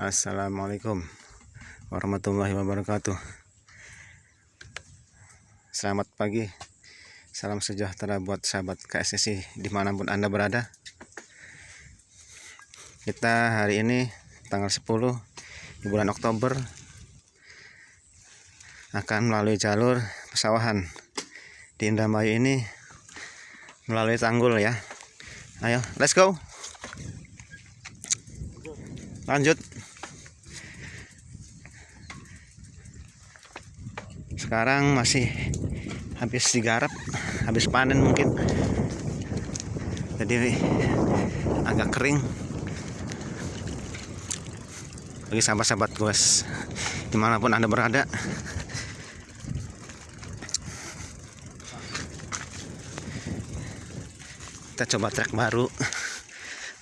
Assalamualaikum warahmatullahi wabarakatuh. Selamat pagi. Salam sejahtera buat sahabat KSSI di mana pun anda berada. Kita hari ini tanggal 10 di bulan Oktober Akan melalui jalur pesawahan. Di Indramayu ini Melalui tanggul ya. Ayo let's go. Lanjut sekarang masih habis digarap habis panen mungkin. Jadi agak kering. Bagi sahabat-sahabat guys di mana pun anda berada. Kita coba trek baru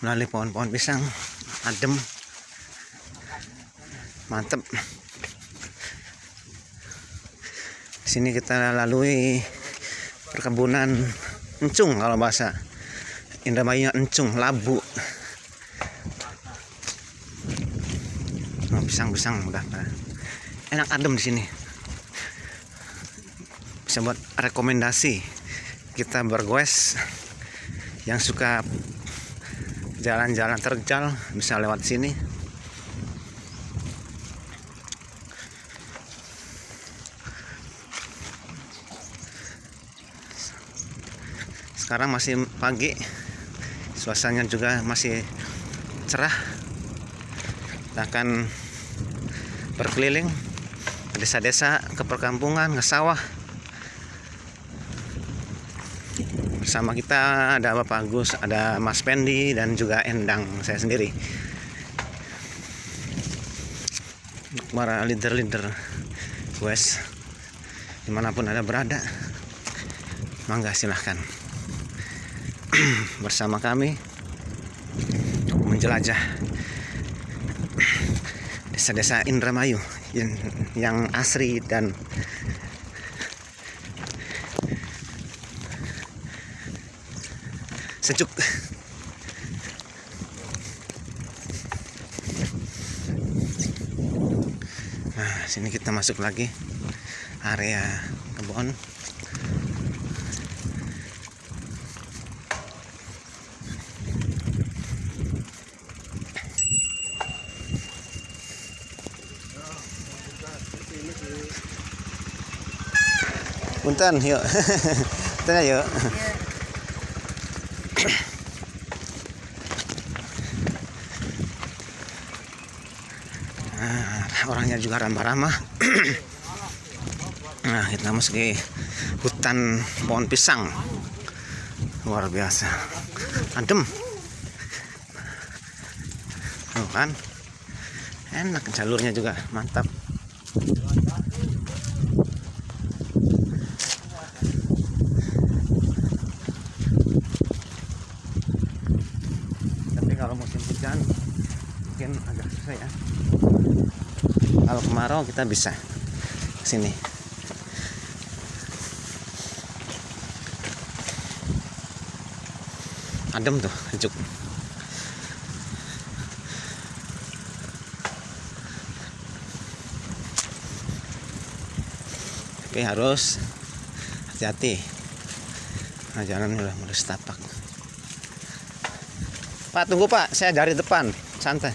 melalui pohon-pohon pisang adem mantep sini kita lalui perkebunan encung kalau bahasa Indramayu encung labu. Oh, pisang-pisang udah enak adem di sini. Bisa buat rekomendasi kita bergoes yang suka jalan-jalan terjal bisa lewat sini sekarang masih pagi. Suasananya juga masih cerah. Kita akan berkeliling ke desa-desa ke perkampungan ke sawah. Bersama kita ada Bapak Agus ada Mas Pendi dan juga Endang saya sendiri. Para leader-leader West di mana pun ada berada mangga silahkan bersama kami menjelajah desa-desa Indramayu yang, yang asri dan sejuk. Nah sini kita masuk lagi area kebun Punten, yuk. Punten yuk. Nah, orangnya juga ramah-ramah. nah, kita masuk ke hutan pohon pisang. Luar biasa. Adem. Tuh kan. Enak jalurnya juga, mantap. Kalau musim hujan mungkin agak susah ya. Kalau kemarau kita bisa sini. Adem tuh sejuk tapi harus hati-hati nah jalan udah mulai setapak Pak tunggu Pak, saya dari depan, santai.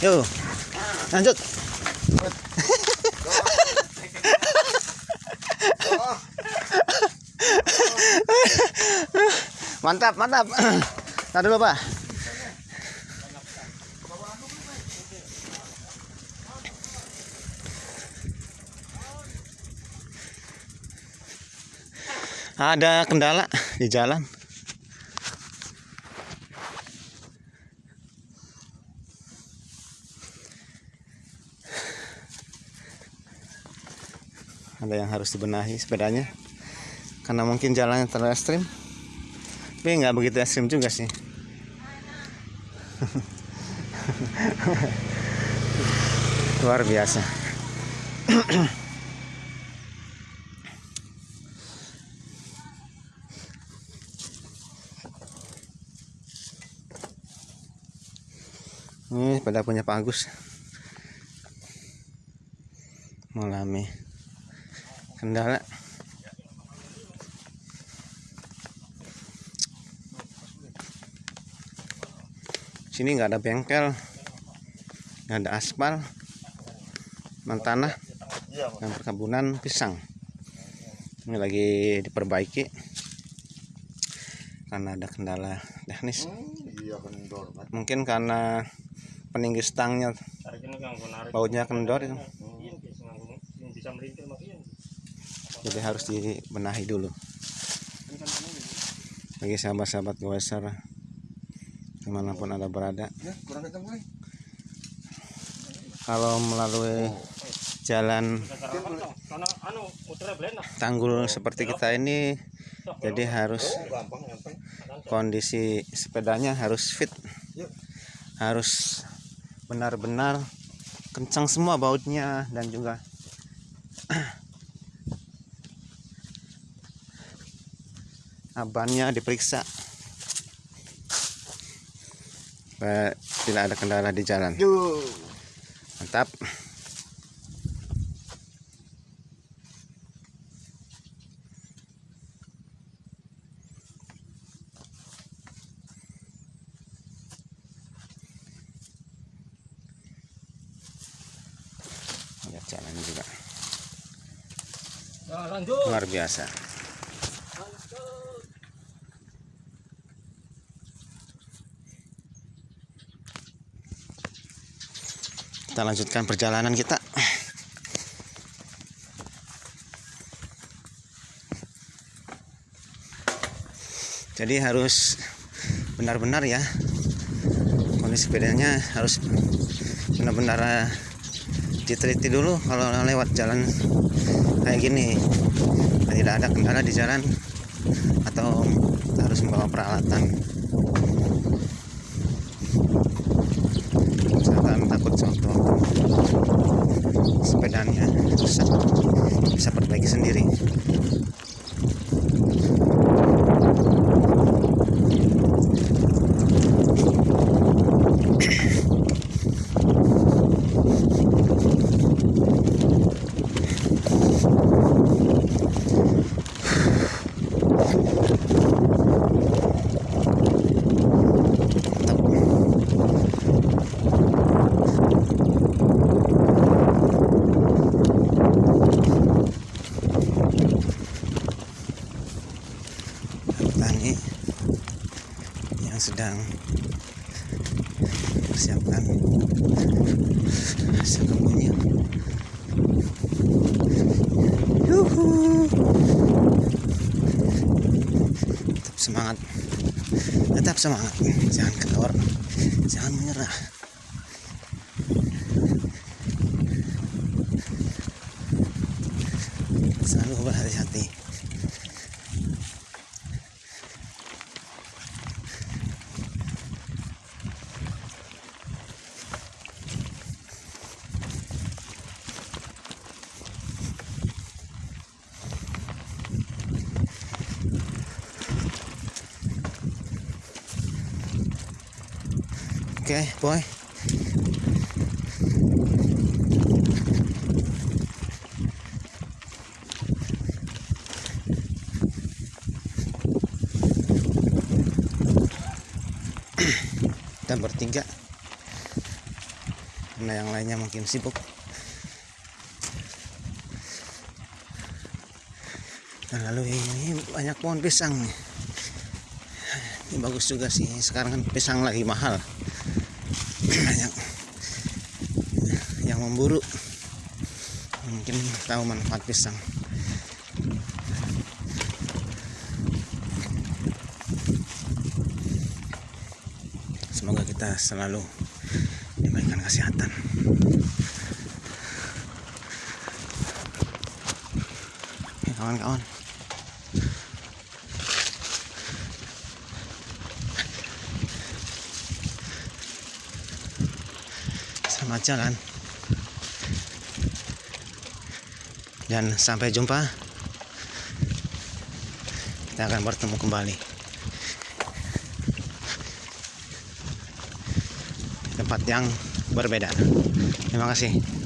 Yuk, lanjut. mantap, mantap. Nah dulu Pak. Ada kendala di jalan. ada yang harus dibenahi sepedanya. Karena mungkin jalannya terlalu ekstrim. Tapi nggak begitu ekstrim juga sih. Luar biasa ini pada punya Pak Agus. Mengalami kendala. Sini nggak ada bengkel nggak ada aspal tanah dan perkebunan pisang. Ini lagi diperbaiki karena ada kendala teknis. Mungkin karena peninggi stangnya. Bautnya kendor itu. Jadi harus dibenahi dulu. Bagi sahabat-sahabat goeser di mana pun anda berada. Kalau melalui jalan tanggul seperti kita ini jadi harus kondisi sepedanya harus fit. Harus benar-benar kencang semua bautnya dan juga abannya diperiksa. Tidak ada kendala di jalan. Mantap lihat jalan juga luar biasa. Kita lanjutkan perjalanan kita. Jadi harus benar-benar ya. Kondisi sepedanya harus benar-benar diteliti dulu kalau lewat jalan kayak gini. Tidak ada kendala di jalan atau harus membawa peralatan misalkan takut contoh sepedanya rusak bisa perbaiki sendiri petani yang sedang persiapkan hasil tetap semangat. Tetap semangat. Jangan kendor. Jangan menyerah. Selalu berhati-hati Oke, boy. Kita bertiga. Karena yang lainnya mungkin sibuk. Dan lalu ini banyak pohon pisang. Ini bagus juga sih. Sekarang kan pisang lagi mahal banyak yang memburu mungkin tahu manfaat pisang. Semoga kita selalu diberikan kesehatan. Oke, kawan-kawan selamat jalan. Dan sampai jumpa. Kita akan bertemu kembali. Tempat yang berbeda. Terima kasih